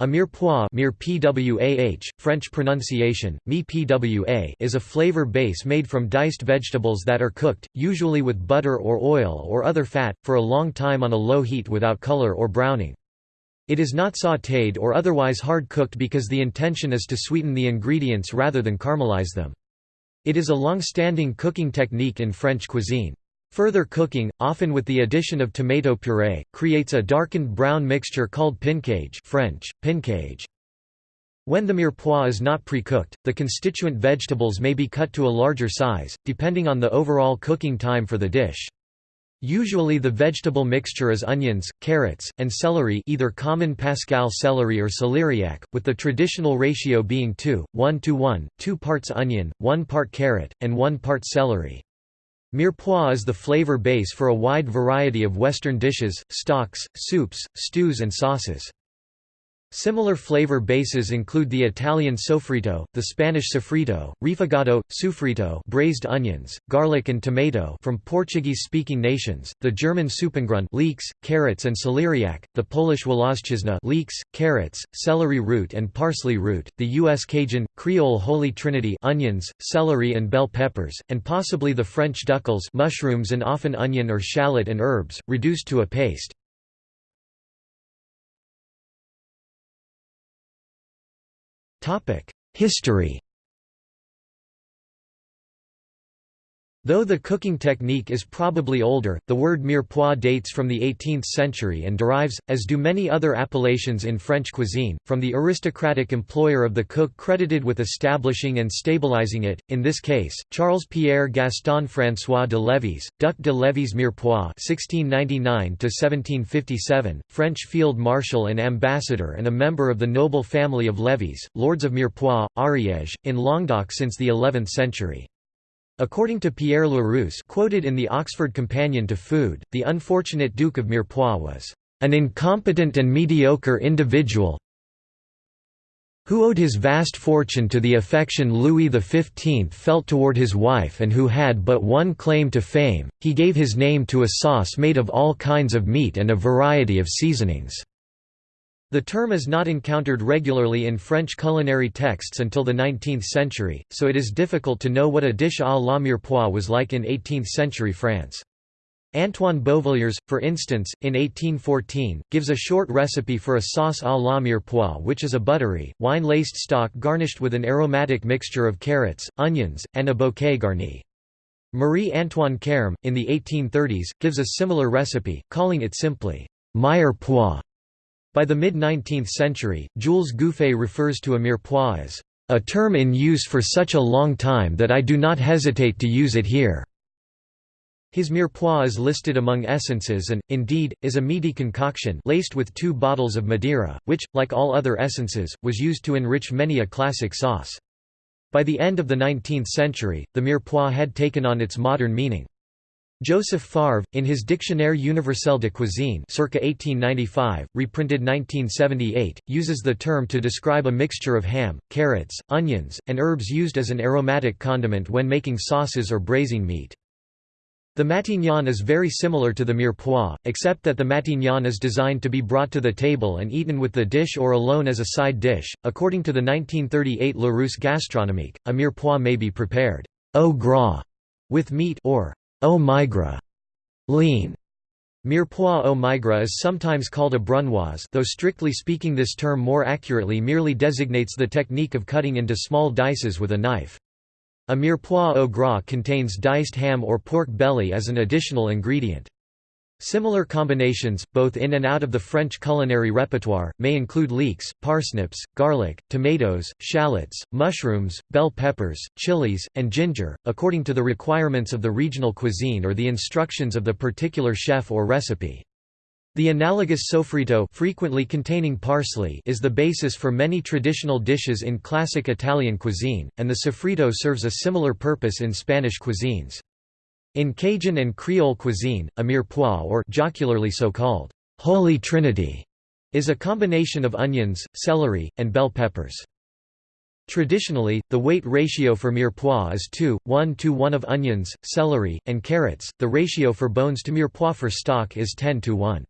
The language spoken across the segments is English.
A mirepoix pwah, French pronunciation, mi pwa is a flavor base made from diced vegetables that are cooked, usually with butter or oil or other fat, for a long time on a low heat without color or browning. It is not sautéed or otherwise hard-cooked because the intention is to sweeten the ingredients rather than caramelize them. It is a long-standing cooking technique in French cuisine. Further cooking, often with the addition of tomato puree, creates a darkened brown mixture called pincage French, pincage. When the mirepoix is not pre-cooked, the constituent vegetables may be cut to a larger size, depending on the overall cooking time for the dish. Usually the vegetable mixture is onions, carrots, and celery either common Pascal celery or celeriac, with the traditional ratio being 2, 1 to 1, 2 parts onion, 1 part carrot, and 1 part celery. Mirepoix is the flavor base for a wide variety of Western dishes, stocks, soups, stews and sauces. Similar flavor bases include the Italian soffritto, the Spanish sofrito, refogado, sufrito braised onions, garlic and tomato from Portuguese-speaking nations, the German Suppengrün leeks, carrots and celeriac, the Polish włoszczyzna leeks, carrots, celery root and parsley root, the U.S. Cajun, Creole Holy Trinity onions, celery and bell peppers, and possibly the French duxelles mushrooms and often onion or shallot and herbs, reduced to a paste. History Though the cooking technique is probably older, the word mirepoix dates from the 18th century and derives, as do many other appellations in French cuisine, from the aristocratic employer of the cook credited with establishing and stabilizing it, in this case, Charles-Pierre Gaston François de Lévis, Duc de Lévis Mirepoix (1699–1757), French field marshal and ambassador and a member of the noble family of Lévis, lords of Mirepoix, Ariège, in Languedoc since the 11th century. According to Pierre Larousse quoted in the Oxford Companion to Food, the unfortunate Duke of Mirepoix was an incompetent and mediocre individual who owed his vast fortune to the affection Louis XV felt toward his wife and who had but one claim to fame, he gave his name to a sauce made of all kinds of meat and a variety of seasonings. The term is not encountered regularly in French culinary texts until the 19th century, so it is difficult to know what a dish à la mirepoix was like in 18th-century France. Antoine Beauvilliers, for instance, in 1814, gives a short recipe for a sauce à la mirepoix which is a buttery, wine-laced stock garnished with an aromatic mixture of carrots, onions, and a bouquet garni. Marie-Antoine Carême, in the 1830s, gives a similar recipe, calling it simply mirepoix. By the mid-19th century, Jules Gouffé refers to a mirepoix as a term in use for such a long time that I do not hesitate to use it here. His mirepoix is listed among essences and, indeed, is a meaty concoction laced with two bottles of Madeira, which, like all other essences, was used to enrich many a classic sauce. By the end of the 19th century, the mirepoix had taken on its modern meaning. Joseph Favre, in his Dictionnaire universel de cuisine circa 1895, reprinted 1978, uses the term to describe a mixture of ham, carrots, onions, and herbs used as an aromatic condiment when making sauces or braising meat. The matignon is very similar to the mirepoix, except that the matignon is designed to be brought to the table and eaten with the dish or alone as a side dish. According to the 1938 Larousse Gastronomique, a mirepoix may be prepared au gras with meat or Au maigre, lean. Mirepoix au maigre is sometimes called a brunoise though strictly speaking this term more accurately merely designates the technique of cutting into small dices with a knife. A mirepoix au gras contains diced ham or pork belly as an additional ingredient. Similar combinations, both in and out of the French culinary repertoire, may include leeks, parsnips, garlic, tomatoes, shallots, mushrooms, bell peppers, chilies, and ginger, according to the requirements of the regional cuisine or the instructions of the particular chef or recipe. The analogous soffritto frequently containing parsley is the basis for many traditional dishes in classic Italian cuisine, and the sofrito serves a similar purpose in Spanish cuisines. In Cajun and Creole cuisine, a mirepoix or jocularly so called Holy Trinity is a combination of onions, celery, and bell peppers. Traditionally, the weight ratio for mirepoix is 2, 1 to 1 of onions, celery, and carrots. The ratio for bones to mirepoix for stock is 10 to 1.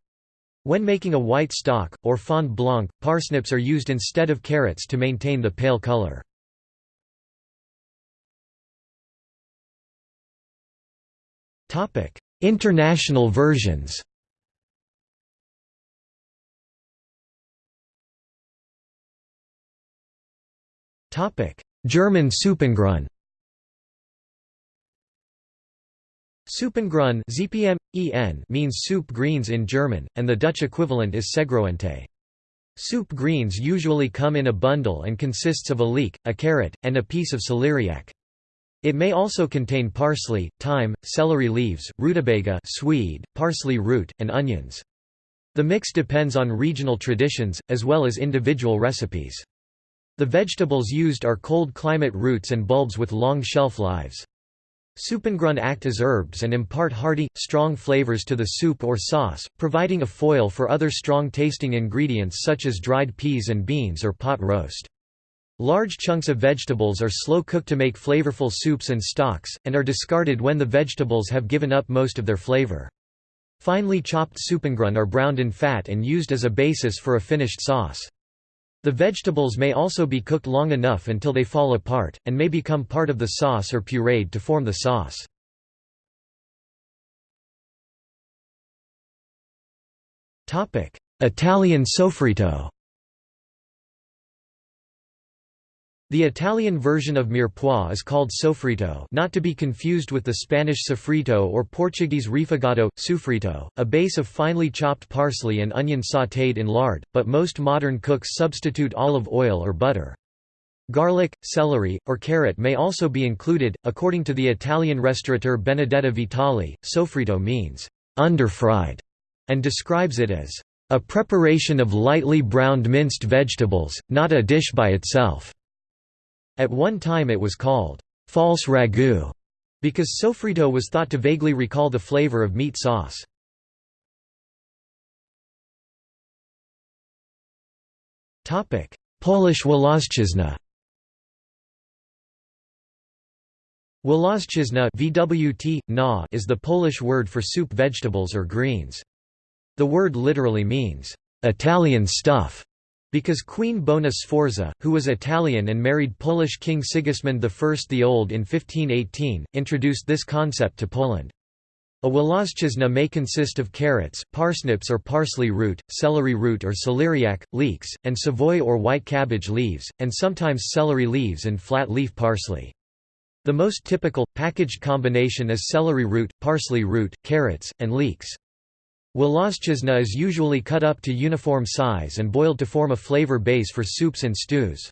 When making a white stock, or fond blanc, parsnips are used instead of carrots to maintain the pale color. International versions Topic: German Suppengrün Suppengrün ZPM, EN means soup greens in German, and the Dutch equivalent is soepgroente. Soup greens usually come in a bundle and consists of a leek, a carrot, and a piece of celeriac. It may also contain parsley, thyme, celery leaves, rutabaga Swede, parsley root, and onions. The mix depends on regional traditions, as well as individual recipes. The vegetables used are cold climate roots and bulbs with long shelf lives. Suppengrün act as herbs and impart hearty, strong flavors to the soup or sauce, providing a foil for other strong-tasting ingredients such as dried peas and beans or pot roast. Large chunks of vegetables are slow cooked to make flavorful soups and stocks, and are discarded when the vegetables have given up most of their flavor. Finely chopped suppengrün are browned in fat and used as a basis for a finished sauce. The vegetables may also be cooked long enough until they fall apart, and may become part of the sauce or pureed to form the sauce. Italian soffritto The Italian version of mirepoix is called soffritto not to be confused with the Spanish sofrito or Portuguese refogado, sofrito, a base of finely chopped parsley and onion sautéed in lard, but most modern cooks substitute olive oil or butter. Garlic, celery, or carrot may also be included. According to the Italian restaurateur Benedetta Vitali, soffritto means underfried and describes it as a preparation of lightly browned minced vegetables, not a dish by itself. At one time it was called false ragu because soffritto was thought to vaguely recall the flavor of meat sauce. Polish Włoszczyzna Włoszczyzna is the Polish word for soup vegetables or greens. The word literally means, "...Italian stuff", because Queen Bona Sforza, who was Italian and married Polish King Sigismund I the Old in 1518, introduced this concept to Poland. A włoszczyzna may consist of carrots, parsnips or parsley root, celery root or celeriac, leeks, and savoy or white cabbage leaves, and sometimes celery leaves and flat leaf parsley. The most typical, packaged combination is celery root, parsley root, carrots, and leeks. Włoszczyzna is usually cut up to uniform size and boiled to form a flavor base for soups and stews.